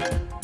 you